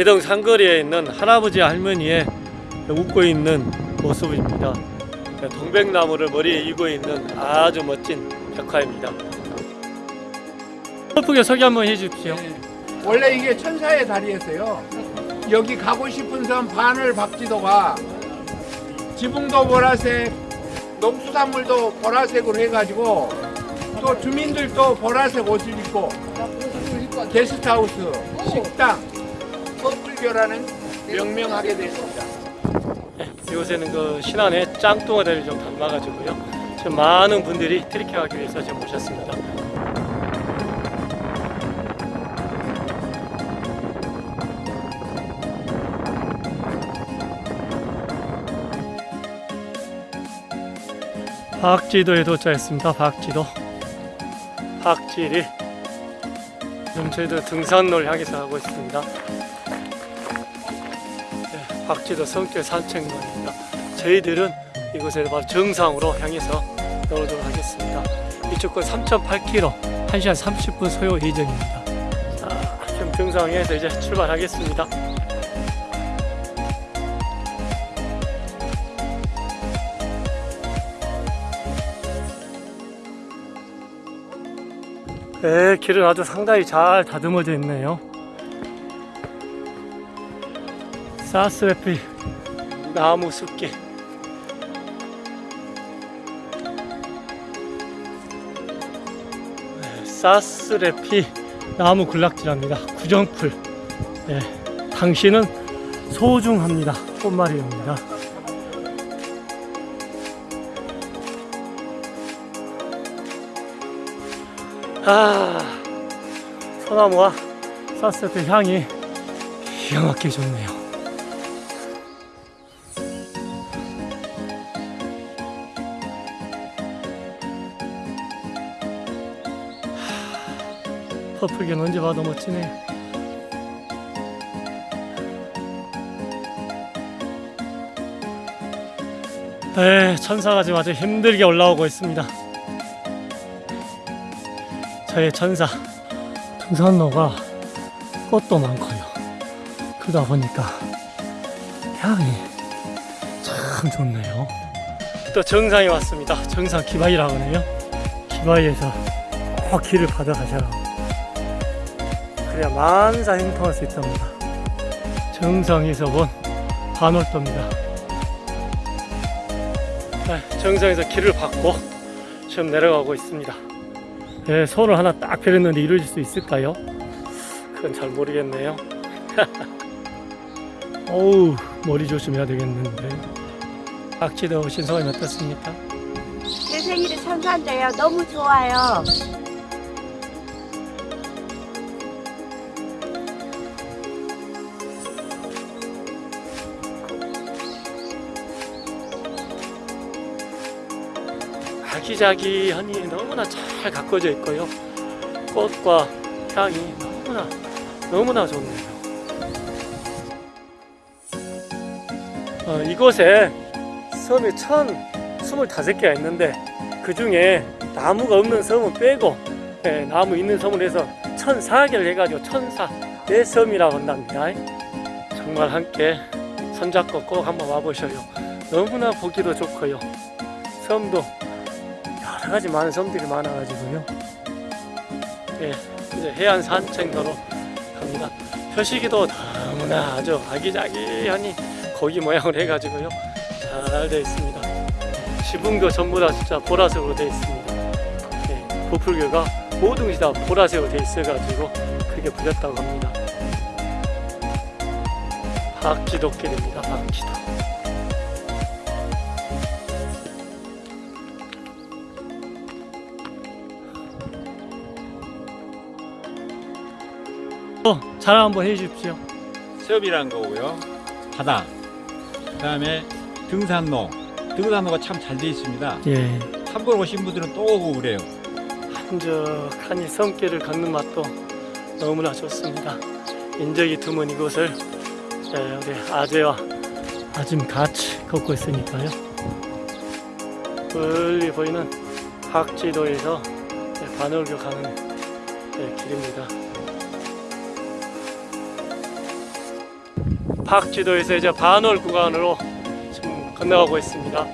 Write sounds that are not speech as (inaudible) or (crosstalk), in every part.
기동 상거리에 있는 할아버지 할머니의 웃고 있는 모습입니다. 동백나무를 머리에 이고 있는 아주 멋진 벽화입니다. 예쁘게 소개 한번 해주십시오. 원래 이게 천사의 다리였어요. 여기 가고 싶은 섬 바늘 박지도가 지붕도 보라색, 농수산물도 보라색으로 해가지고 또 주민들도 보라색 옷을 입고 게스트하우스, 식당, 퍼플교라는 명명하게 됐습니다. 네, 이곳에는 그 신안의 짱뚱어리를 좀 담아가지고요. 지금 많은 분들이 트리킹하기 위해서 지금 오셨습니다. 박지도에 도착했습니다. 박지도. 박지리. 지금 저희도 등산로를 향해서 가고 있습니다. 네, 박지도 성길 산책로입니다. 저희들은 이곳에 바로 정상으로 향해서 나오도록 하겠습니다. 이쪽은 3.8km, 1시간 30분 소요 예정입니다. 자, 지금 정상에서 이제 출발하겠습니다. 네, 길은 아주 상당히 잘 다듬어져 있네요. 사스레피 나무 숲길. 네, 사스레피 나무 군락지랍니다. 구정풀. 네, 당신은 소중합니다. 꽃말이옵니다. 아, 소나무와 사스레피 향이 기가 막히게 좋네요. 퍼플겐 언제 봐도 멋지네. 에 천사가 지금 아주 힘들게 올라오고 있습니다. 저의 천사 등산로가 꽃도 많고요. 그러다 보니까 향이 참 좋네요. 또 정상에 왔습니다. 정상 기바이라고 하네요. 기바이에서 꼭 길을 받아가셔라. 그래야 만사 행통할 수 있답니다. 정상에서 본 반월도입니다. 네, 정상에서 길을 받고 지금 내려가고 있습니다. 네, 손을 하나 딱 펴렸는데 이루어질 수 있을까요? 그건 잘 모르겠네요. (laughs) 어우, 머리 조심해야 되겠는데. 박지대 오신 소감이 어떻습니까? 제 생일이 천사인데요. 너무 좋아요. 아기자기하니 너무나 잘 가꿔져 있고요. 꽃과 향이 너무나 너무나 좋네요. 어, 이곳에 섬이 1025개가 있는데 그 중에 나무가 없는 섬은 빼고 예, 나무 있는 섬을 해서 1004개를 해가지고 천사 내 섬이라고 한답니다. 정말 함께 손잡고 꼭 한번 와보셔요. 너무나 보기도 좋고요. 섬도 여러 가지 많은 섬들이 많아가지고요. 예, 이제 해안 산책로로 갑니다. 표시기도 너무나 아주 아기자기하니 고기 모양을 해가지고요. 잘 되어 있습니다. 지붕도 전부 다 진짜 보라색으로 되어 있습니다. 예, 부풀교가 모든 것이 다 보라색으로 되어 있어가지고 크게 불렸다고 합니다. 박지도길입니다. 박지도. 어, 자랑 한번 해주십시오. 수업이란 거고요. 바다. 그 다음에 등산로. 등산로가 참 잘 돼 있습니다. 예. 한번 오신 분들은 또 오고 그래요. 한적한 이 섬길을 걷는 맛도 너무나 좋습니다. 인적이 드문 이곳을 예, 우리 아재와 아짐 같이 걷고 있으니까요. 멀리 보이는 박지도에서 예, 반월교 가는 예, 길입니다. 박지도에서 이제 반월 구간으로 지금 건너가고 있습니다.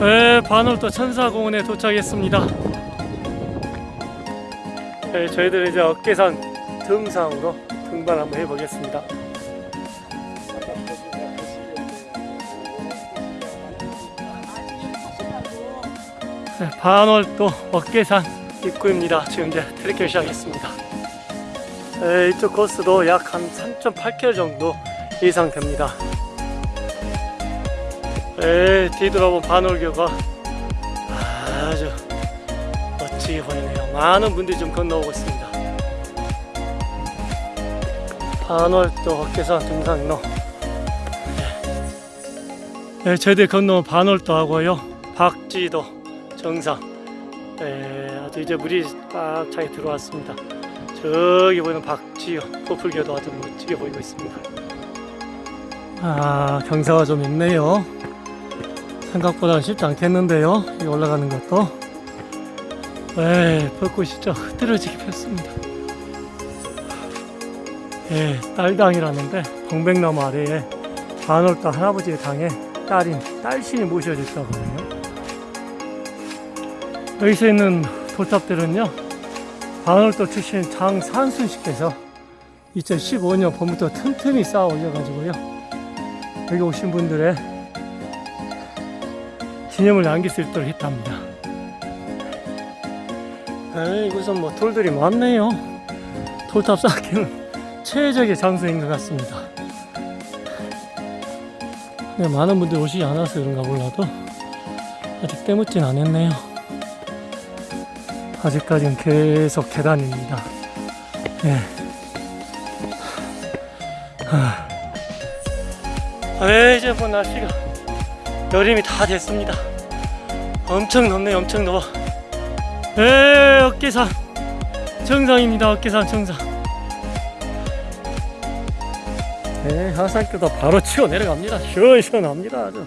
네, 반월도 천사공원에 도착했습니다. 네, 저희들 이제 어깨산 등산으로 등반 한번 해보겠습니다. 네, 반월도 어깨산 입구입니다. 지금 이제 트레킹 시작했습니다. 네, 이쪽 코스도 약 한 3.8km 정도 이상 됩니다. 네, 뒤돌아본 반월교가 아주 멋지게 보이네요. 많은 분들이 좀 건너오고 있습니다. 반월도 어깨산 등산로. 네, 네 저희들 건너온 반월도 하고요. 박지도 정상. 네, 아주 이제 물이 꽉 차게 들어왔습니다. 저기 보이는 박지호 코풀교도 아주 멋지게 보이고 있습니다. 아, 경사가 좀 있네요. 생각보다 쉽지 않겠는데요. 이 올라가는 것도. 네, 벚꽃이 진짜 흐드러지게 폈습니다. 예, 딸당이라는데 동백나무 아래에 반월도 할아버지의 당에 딸인 딸신이 모셔졌다고 하네요. 여기서 있는 돌탑들은요, 반월도 출신 장산순 씨께서 2015년 봄부터 틈틈이 쌓아 올려가지고요, 여기 오신 분들의 기념을 남길 수 있도록 했답니다. 에이, 이곳은 뭐 돌들이 많네요. 돌탑 쌓기는 최적의 장소인 것 같습니다. 네, 많은 분들이 오시지 않아서 그런가 몰라도 아직 때묻진 않았네요. 아직까지는 계속 계단입니다. 네. 하. 네, 이제 뭐 날씨가 여름이 다 됐습니다. 엄청 덥네, 엄청 더워. 네, 어깨산 정상입니다. 어깨산 정상. 네, 하산교도 바로 치고 내려갑니다. 시원시원합니다. 아주.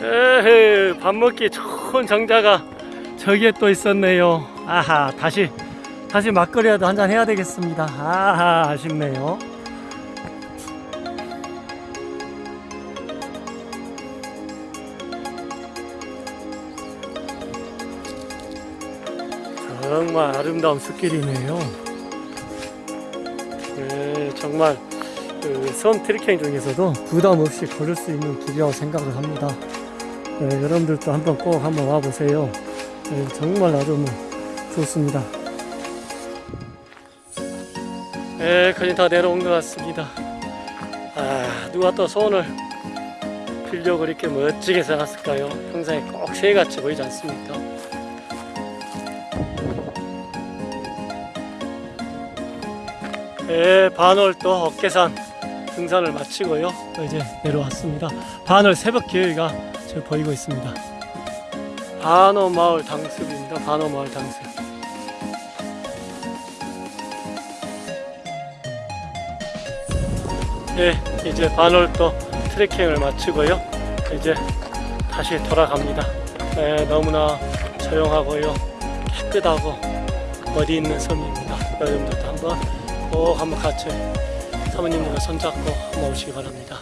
에헤, 밥 먹기 좋은 정자가 저기에 또 있었네요. 아하, 다시 다시 막걸리라도 한잔 해야 되겠습니다. 아하, 아쉽네요. 정말 아름다운 숲길이네요. 네, 정말 그섬 트레킹 중에서도 부담 없이 걸을 수 있는 길이라고 생각을 합니다. 네, 여러분들도 한번 꼭 한번 와보세요. 네, 정말 아주 뭐 좋습니다. 네, 거의 다 내려온 것 같습니다. 아, 누가 또 손을 필려고 이렇게 멋지게 써놨을까요? 평상에 꼭 새같이 보이지 않습니까? 네, 반월도 어깨산 등산을 마치고요. 또 이제 내려왔습니다. 반월 새벽 기회가 저 보이고 있습니다. 반어 마을 당습입니다. 반어 마을 당습. 네, 이제 반월도 트레킹을 마치고요. 이제 다시 돌아갑니다. 네, 너무나 조용하고요. 깨끗하고 어디 있는 섬입니다. 여러분들도 한번 꼭 한번 같이 사모님과 손잡고 한번 오시기 바랍니다.